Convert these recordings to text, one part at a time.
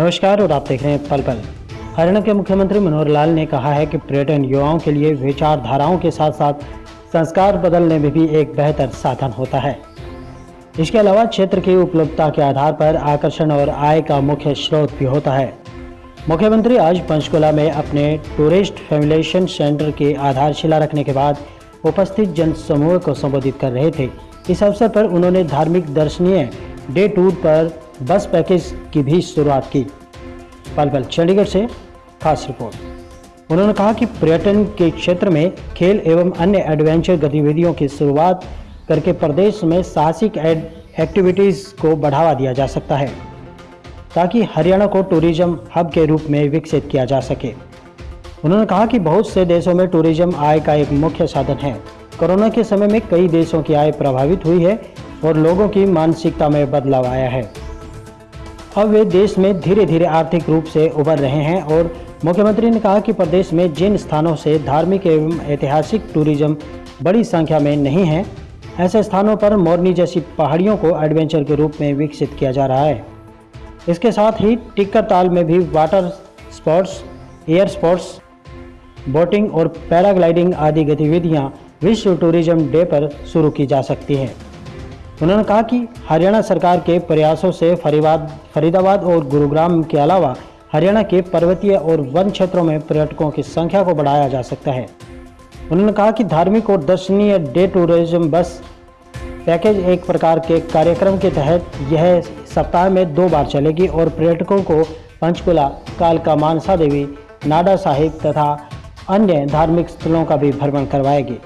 नमस्कार, और आप देख रहे हैं पल पल। हरियाणा के मुख्यमंत्री मनोहर लाल ने कहा है कि पर्यटन युवाओं के लिए विचारधाराओं के साथ साथ संस्कार बदलने में भी एक बेहतर साधन होता है। इसके अलावा क्षेत्र की उपलब्धता के आधार पर आकर्षण और आय का मुख्य स्रोत भी होता है। मुख्यमंत्री आज पंचकुला में अपने टूरिस्ट फैमिलेशन सेंटर की आधारशिला रखने के बाद उपस्थित जन समूह को संबोधित कर रहे थे। इस अवसर पर उन्होंने धार्मिक दर्शनीय डे टूर पर बस पैकेज की भी शुरुआत की। पल पल चंडीगढ़ से खास रिपोर्ट। उन्होंने कहा कि पर्यटन के क्षेत्र में खेल एवं अन्य एडवेंचर गतिविधियों की शुरुआत करके प्रदेश में साहसिक एक्टिविटीज़ को बढ़ावा दिया जा सकता है, ताकि हरियाणा को टूरिज़्म हब के रूप में विकसित किया जा सके। उन्होंने कहा कि बहुत से देशों में टूरिज़्म आय का एक मुख्य साधन है। कोरोना के समय में कई देशों की आय प्रभावित हुई है और लोगों की मानसिकता में बदलाव आया है। अब वे देश में धीरे धीरे आर्थिक रूप से उभर रहे हैं और मुख्यमंत्री ने कहा कि प्रदेश में जिन स्थानों से धार्मिक एवं ऐतिहासिक टूरिज़्म बड़ी संख्या में नहीं है, ऐसे स्थानों पर मोरनी जैसी पहाड़ियों को एडवेंचर के रूप में विकसित किया जा रहा है। इसके साथ ही टिक्कर ताल में भी water sports, air sports, boating और पैराग्लाइडिंग आदि गतिविधियाँ विश्व टूरिज़्म डे पर शुरू की जा सकती हैं। उन्होंने कहा कि हरियाणा सरकार के प्रयासों से फरीबाद फरीदाबाद और गुरुग्राम के अलावा हरियाणा के पर्वतीय और वन क्षेत्रों में पर्यटकों की संख्या को बढ़ाया जा सकता है। उन्होंने कहा कि धार्मिक और दर्शनीय डे टूरिज़्म बस पैकेज एक प्रकार के कार्यक्रम के तहत यह सप्ताह में दो बार चलेगी और पर्यटकों को पंचकुला, कालका मानसा देवी, नाडा साहिब तथा अन्य धार्मिक स्थलों का भी भ्रमण करवाएगी।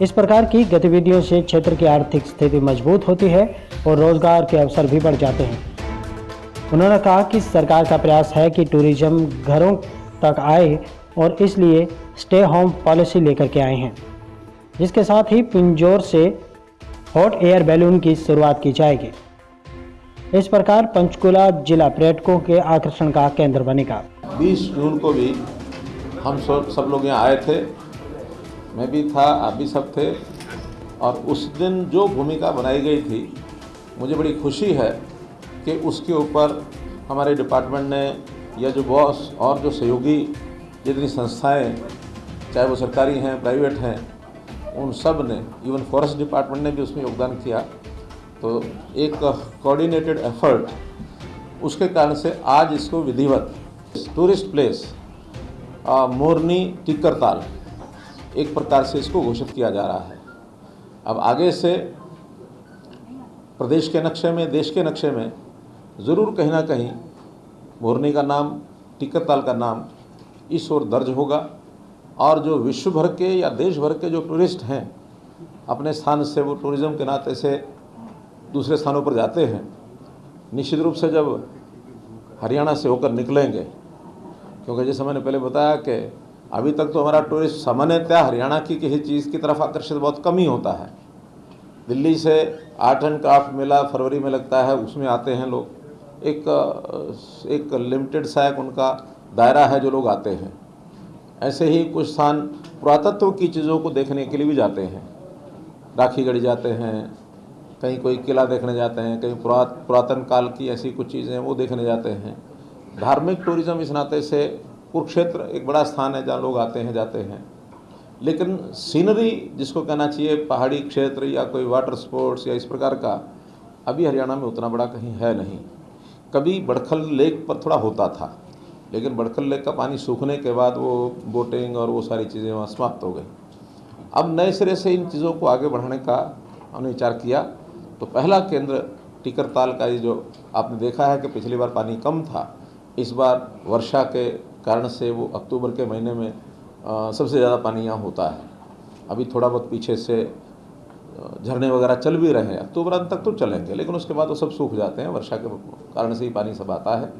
इस प्रकार की गतिविधियों से क्षेत्र की आर्थिक स्थिति मज़बूत होती है और रोज़गार के अवसर भी बढ़ जाते हैं। उन्होंने कहा कि सरकार का प्रयास है कि टूरिज़्म घरों तक आए और इसलिए स्टे होम पॉलिसी लेकर के आए हैं। जिसके साथ ही पिंजोर से हॉट एयर बैलून की शुरुआत की जाएगी। इस प्रकार पंचकुला जिला पर्यटकों के आकर्षण का केंद्र बनेगा। 20 जून को भी हम सब लोग यहाँ आए थे। मैं भी था, आप भी सब थे। और उस दिन जो भूमिका बनाई गई थी, मुझे बड़ी खुशी है कि उसके ऊपर हमारे डिपार्टमेंट ने या जो बॉस और जो सहयोगी, जितनी संस्थाएँ, चाहे वो सरकारी हैं, प्राइवेट हैं, उन सबने, इवन फॉरेस्ट डिपार्टमेंट ने भी उसमें योगदान किया। तो एक कोऑर्डिनेटेड एफर्ट उसके कारण से आज इसको विधिवत टूरिस्ट प्लेस मोरनी टिक्कर ताल एक प्रकार से इसको घोषित किया जा रहा है। अब आगे से प्रदेश के नक्शे में, देश के नक्शे में ज़रूर कहीं ना कहीं मोरनी का नाम टिक्कर ताल का नाम इस ओर दर्ज होगा और जो विश्व भर के या देश भर के जो टूरिस्ट हैं, अपने स्थान से वो टूरिज़्म के नाते से दूसरे स्थानों पर जाते हैं, निश्चित रूप से जब हरियाणा से होकर निकलेंगे, क्योंकि जैसे मैंने पहले बताया कि अभी तक तो हमारा टूरिस्ट सामान्यतः हरियाणा की किसी चीज़ की तरफ़ आकर्षित बहुत कम ही होता है। दिल्ली से आर्ट एंड क्राफ्ट मेला फरवरी में लगता है, उसमें आते हैं लोग। एक एक लिमिटेड सा एक उनका दायरा है जो लोग आते हैं। ऐसे ही कुछ स्थान पुरातत्व की चीज़ों को देखने के लिए भी जाते हैं। राखी गढ़ी जाते हैं, कहीं कोई किला देखने जाते हैं, कहीं पुरात पुरातन काल की ऐसी कुछ चीज़ें वो देखने जाते हैं। धार्मिक टूरिज़्म इस नाते से कुरुक्षेत्र एक बड़ा स्थान है जहाँ लोग आते हैं, जाते हैं। लेकिन सीनरी जिसको कहना चाहिए, पहाड़ी क्षेत्र या कोई वाटर स्पोर्ट्स या इस प्रकार का, अभी हरियाणा में उतना बड़ा कहीं है नहीं। कभी बड़खल लेक पर थोड़ा होता था, लेकिन बड़खल लेक का पानी सूखने के बाद वो बोटिंग और वो सारी चीज़ें वहाँ समाप्त हो गई। अब नए सिरे से इन चीज़ों को आगे बढ़ाने का हमने विचार किया तो पहला केंद्र टिकर ताल का ये जो आपने देखा है कि पिछली बार पानी कम था, इस बार वर्षा के कारण से वो अक्टूबर के महीने में आ, सबसे ज़्यादा पानी यहाँ होता है। अभी थोड़ा बहुत पीछे से झरने वगैरह चल भी रहे हैं। अक्टूबर अंत तक तो चलेंगे लेकिन उसके बाद वो सब सूख जाते हैं वर्षा के कारण से ही पानी सब आता है।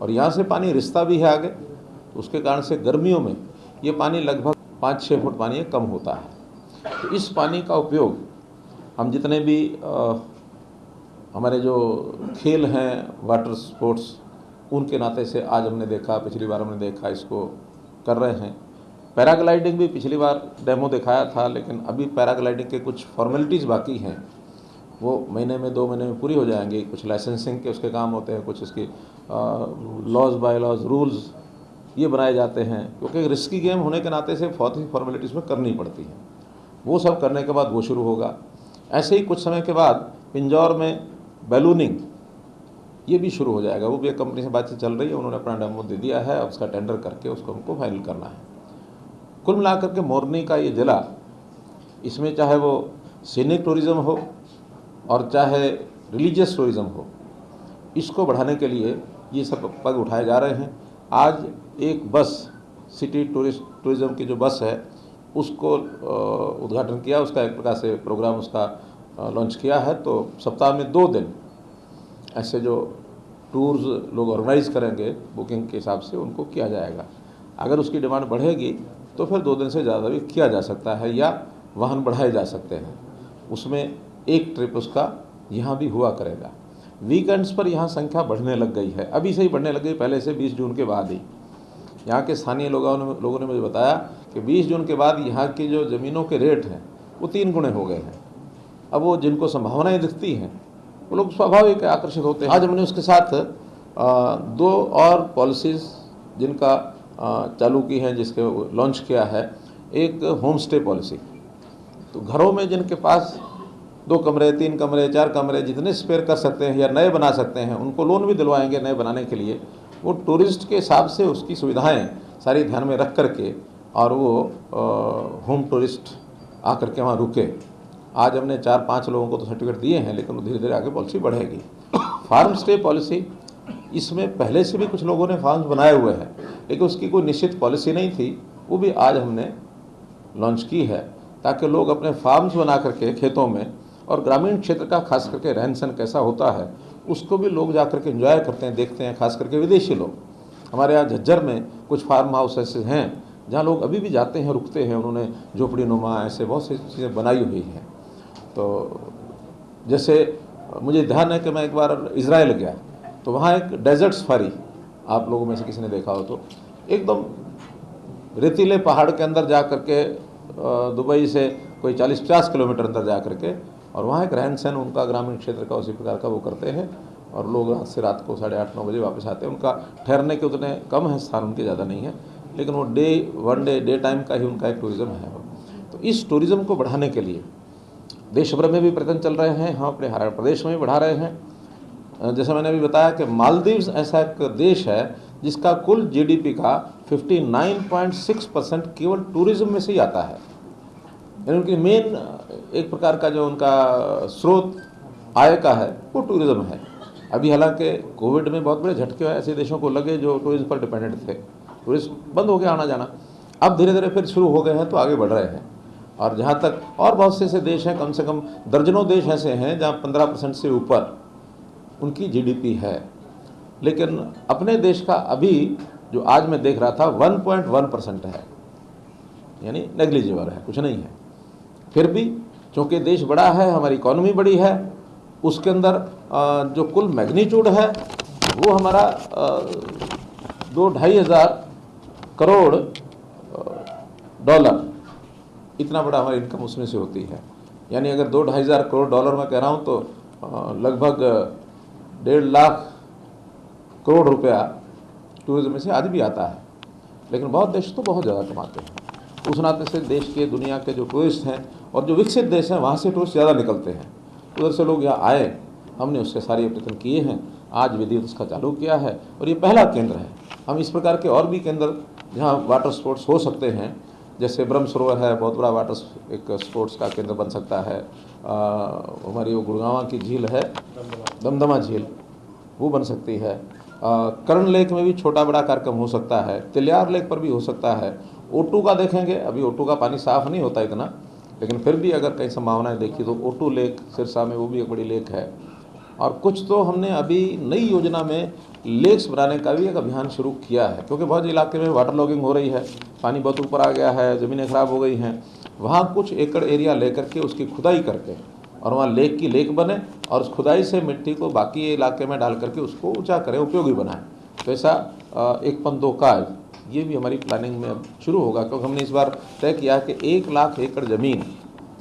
और यहाँ से पानी रिश्ता भी है आगे तो उसके कारण से गर्मियों में ये पानी लगभग पाँच छः फुट पानी कम होता है। तो इस पानी का उपयोग हम जितने भी आ, हमारे जो खेल हैं वाटर स्पोर्ट्स उनके नाते से आज हमने देखा, पिछली बार हमने देखा, इसको कर रहे हैं। पैराग्लाइडिंग भी पिछली बार डेमो दिखाया था, लेकिन अभी पैराग्लाइडिंग के कुछ फॉर्मेलिटीज़ बाकी हैं। वो महीने में, दो महीने में पूरी हो जाएँगी। कुछ लाइसेंसिंग के उसके काम होते हैं, कुछ उसकी लॉज बाय लॉज रूल्स ये बनाए जाते हैं, क्योंकि रिस्की गेम होने के नाते से बहुत ही फॉर्मेलिटीज़ में करनी पड़ती हैं। वो सब करने के बाद वो शुरू होगा। ऐसे ही कुछ समय के बाद पिंजौर में बैलूनिंग ये भी शुरू हो जाएगा। वो भी एक कंपनी से बातचीत चल रही है, उन्होंने अपना डेमो दे दिया है, उसका टेंडर करके उसको हमको फाइनल करना है। कुल मिलाकर के मोरनी का ये ज़िला, इसमें चाहे वो सीनिक टूरिज़्म हो और चाहे रिलीजियस टूरिज़्म हो, इसको बढ़ाने के लिए ये सब पग उठाए जा रहे हैं। आज एक बस सिटी टूरिस्ट टूरिज़्म की जो बस है, उसको उद्घाटन किया, उसका एक प्रकार से प्रोग्राम उसका लॉन्च किया है। तो सप्ताह में दो दिन ऐसे जो टूर्स लोग ऑर्गेनाइज करेंगे, बुकिंग के हिसाब से उनको किया जाएगा। अगर उसकी डिमांड बढ़ेगी तो फिर दो दिन से ज़्यादा भी किया जा सकता है या वाहन बढ़ाए जा सकते हैं। उसमें एक ट्रिप उसका यहाँ भी हुआ करेगा। वीकेंड्स पर यहाँ संख्या बढ़ने लग गई है। अभी से ही बढ़ने लग गई, पहले से 20 जून के बाद ही। यहाँ के स्थानीय लोगों ने लोगों ने मुझे बताया कि 20 जून के बाद यहाँ की जो ज़मीनों के रेट हैं, वो तीन गुणे हो गए हैं। अब वो जिनको संभावनाएँ दिखती हैं वो लोग स्वाभाविक आकर्षित होते हैं। आज हमने उसके साथ दो और पॉलिसीज़ जिनका चालू की हैं, जिसके लॉन्च किया है। एक होम स्टे पॉलिसी तो घरों में जिनके पास दो कमरे, तीन कमरे, चार कमरे, जितने स्पेयर कर सकते हैं या नए बना सकते हैं, उनको लोन भी दिलवाएँगे नए बनाने के लिए। वो टूरिस्ट के हिसाब से उसकी सुविधाएँ सारी ध्यान में रख करके और वो होम टूरिस्ट आकर के वहाँ रुके। आज हमने चार पाँच लोगों को तो सर्टिफिकेट दिए हैं, लेकिन धीरे धीरे आगे पॉलिसी बढ़ेगी। फार्म स्टे पॉलिसी इसमें पहले से भी कुछ लोगों ने फार्म्स बनाए हुए हैं, लेकिन उसकी कोई निश्चित पॉलिसी नहीं थी, वो भी आज हमने लॉन्च की है, ताकि लोग अपने फार्म्स बना करके खेतों में और ग्रामीण क्षेत्र का खास करके रहन सहन कैसा होता है, उसको भी लोग जा करके इन्जॉय करते हैं, देखते हैं, खास करके विदेशी लोग। हमारे यहाँ झज्जर में कुछ फार्म हाउस ऐसे हैं, जहाँ लोग अभी भी जाते हैं, रुकते हैं, उन्होंने झोपड़ी नुमा ऐसे बहुत सी चीज़ें बनाई हुई हैं। तो जैसे मुझे ध्यान है कि मैं एक बार इसराइल गया तो वहाँ एक डेजर्ट सफारी आप लोगों में से किसी ने देखा हो तो एकदम रेतीले पहाड़ के अंदर जा करके दुबई से कोई 40-50 किलोमीटर अंदर जा करके, और वहाँ एक रहन सहन उनका ग्रामीण क्षेत्र का उसी प्रकार का वो करते हैं, और लोग रात से रात को साढ़े आठ नौ बजे वापस आते हैं। उनका ठहरने के उतने कम है, स्थान उनके ज़्यादा नहीं है, लेकिन वो day, one day day time का ही उनका एक टूरिज़्म है। तो इस टूरिज़्म को बढ़ाने के लिए देश भर में भी प्रयत्न चल रहे हैं हम अपने हरियाणा प्रदेश में भी बढ़ा रहे हैं। जैसा मैंने अभी बताया कि मालदीव्स ऐसा एक देश है जिसका कुल जीडीपी का 59.6 परसेंट केवल टूरिज़्म में से ही आता है। यानी उनकी मेन एक प्रकार का जो उनका स्रोत आय का है, वो टूरिज़्म है। अभी हालाँकि कोविड में बहुत बड़े झटके हुए ऐसे देशों को लगे जो टूरिज़्म पर डिपेंडेंट थे। टूरिस्ट बंद हो गया आना जाना। अब धीरे धीरे फिर शुरू हो गए हैं तो आगे बढ़ रहे हैं। और जहाँ तक और बहुत से ऐसे देश हैं, कम से कम दर्जनों देश ऐसे हैं जहाँ पंद्रह परसेंट से ऊपर उनकी जीडीपी है। लेकिन अपने देश का अभी जो आज मैं देख रहा था 1.1 परसेंट है। यानी नेग्लिजिबल है, कुछ नहीं है। फिर भी चूँकि देश बड़ा है, हमारी इकोनॉमी बड़ी है, उसके अंदर जो कुल मैग्नीट्यूड है, वो हमारा दो ढाई हज़ार करोड़ डॉलर इतना बड़ा हमारी इनकम उसमें से होती है। यानी अगर दो ढाई हज़ार करोड़ डॉलर में कह रहा हूँ तो लगभग डेढ़ लाख करोड़ रुपया टूरिज़्म में से आज भी आता है। लेकिन बहुत देश तो बहुत ज़्यादा कमाते हैं। उस नाते से देश के, दुनिया के जो टूरिस्ट हैं और जो विकसित देश हैं, वहाँ से टूरिस्ट ज़्यादा निकलते हैं। उधर से लोग यहाँ आए, हमने उसके सारे प्रयत्न किए हैं। आज विधिवत उसका चालू किया है और ये पहला केंद्र है। हम इस प्रकार के और भी केंद्र जहाँ वाटर स्पोर्ट्स हो सकते हैं जैसे ब्रह्म सरोवर है, बहुत बड़ा वाटर एक स्पोर्ट्स का केंद्र बन सकता है। हमारी वो गुड़गावा की झील है, दमदमा झील, वो बन सकती है। कर्ण लेक में भी छोटा बड़ा कार्यक्रम हो सकता है, तिलियार लेक पर भी हो सकता है। ओटू का देखेंगे, अभी ओटू का पानी साफ़ नहीं होता इतना, लेकिन फिर भी अगर कई संभावनाएँ देखी तो ओटू लेक, सिरसा में वो भी एक बड़ी लेक है। और कुछ तो हमने अभी नई योजना में लेक्स बनाने का भी एक अभियान शुरू किया है, क्योंकि बहुत इलाके में वाटर लॉगिंग हो रही है, पानी बहुत ऊपर आ गया है, ज़मीनें ख़राब हो गई हैं। वहाँ कुछ एकड़ एरिया लेकर के उसकी खुदाई करके और वहाँ लेक की लेक बने और उस खुदाई से मिट्टी को बाकी इलाके में डाल करके उसको ऊँचा करें, उपयोगी बनाएँ। तो ऐसा एक पन दो काज ये भी हमारी प्लानिंग में अब शुरू होगा, क्योंकि हमने इस बार तय किया है कि एक लाख एकड़ ज़मीन,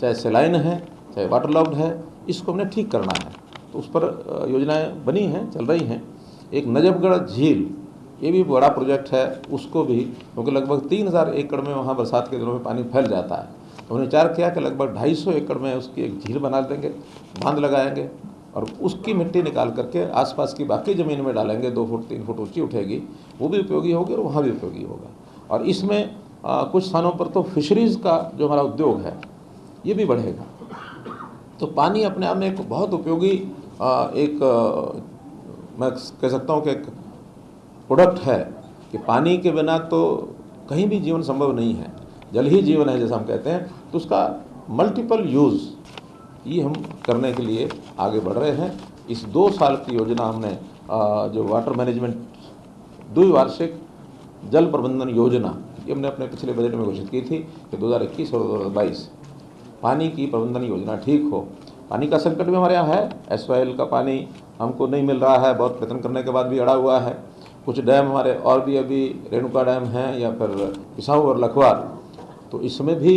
चाहे सेलाइन है, चाहे वाटर लॉक्ड है, इसको हमने ठीक करना है। तो उस पर योजनाएँ बनी हैं चल रही हैं। एक नजबगढ़ झील ये भी बड़ा प्रोजेक्ट है उसको भी क्योंकि लगभग तीन हज़ार एकड़ में वहाँ बरसात के दिनों में पानी फैल जाता है। तो उन्होंने विचार किया कि लगभग ढाई सौ एकड़ में उसकी एक झील बना देंगे बाँध लगाएँगे और उसकी मिट्टी निकाल करके आसपास की बाकी ज़मीन में डालेंगे दो फुट तीन फुट ऊँची उठेगी वो भी उपयोगी होगी और वहाँ भी उपयोगी होगा। और इसमें आ, कुछ स्थानों पर तो फिशरीज़ का जो हमारा उद्योग है ये भी बढ़ेगा। तो पानी अपने आप में एक बहुत उपयोगी एक मैं कह सकता हूँ कि एक प्रोडक्ट है कि पानी के बिना तो कहीं भी जीवन संभव नहीं है। जल ही जीवन है जैसा हम कहते हैं तो उसका मल्टीपल यूज़ ये हम करने के लिए आगे बढ़ रहे हैं। इस दो साल की योजना हमने जो वाटर मैनेजमेंट द्विवार्षिक जल प्रबंधन योजना, ये हमने अपने पिछले बजट में घोषित की थी कि 2021 और 2022 पानी की प्रबंधन योजना ठीक हो। पानी का संकट भी हमारे यहाँ है एस का पानी हमको नहीं मिल रहा है बहुत प्रयत्न करने के बाद भी अड़ा हुआ है। कुछ डैम हमारे और भी अभी रेणुका डैम हैं या फिर पिसाऊ और लखवार तो इसमें भी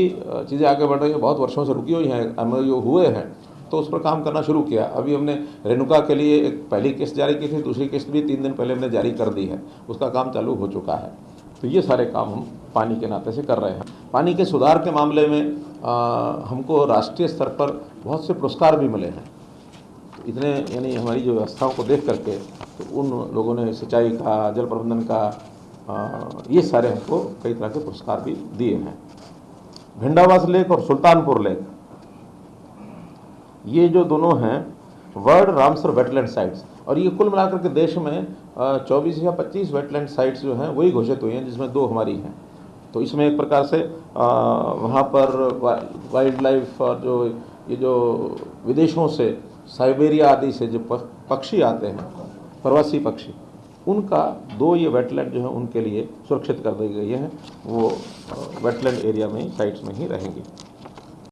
चीज़ें आगे बढ़ रही हैं बहुत वर्षों से रुकी हुई हैं एम हुए हैं तो उस पर काम करना शुरू किया। अभी हमने रेणुका के लिए एक पहली किस्त जारी की थी दूसरी किस्त भी तीन दिन पहले हमने जारी कर दी है उसका काम चालू हो चुका है। तो ये सारे काम हम पानी के नाते से कर रहे हैं। पानी के सुधार के मामले में आ, हमको राष्ट्रीय स्तर पर बहुत से पुरस्कार भी मिले हैं। तो इतने यानी हमारी जो व्यवस्थाओं को देख करके तो उन लोगों ने सिंचाई का जल प्रबंधन का आ, ये सारे हमको कई तरह के पुरस्कार भी दिए हैं। भिंडावास लेक और सुल्तानपुर लेक ये जो दोनों हैं वर्ल्ड रामसर वेटलैंड साइट्स और ये कुल मिलाकर के देश में चौबीस या पच्चीस वेटलैंड साइट्स जो हैं वही घोषित हुई हैं जिसमें दो हमारी हैं। तो इसमें एक प्रकार से वहाँ पर वाइल्ड लाइफ और जो ये जो विदेशों से, साइबेरिया आदि से जो पक्षी आते हैं, प्रवासी पक्षी, उनका दो ये वेटलैंड जो है, उनके लिए सुरक्षित कर दी गई है, वो वेटलैंड एरिया में ही साइट्स में ही रहेंगी।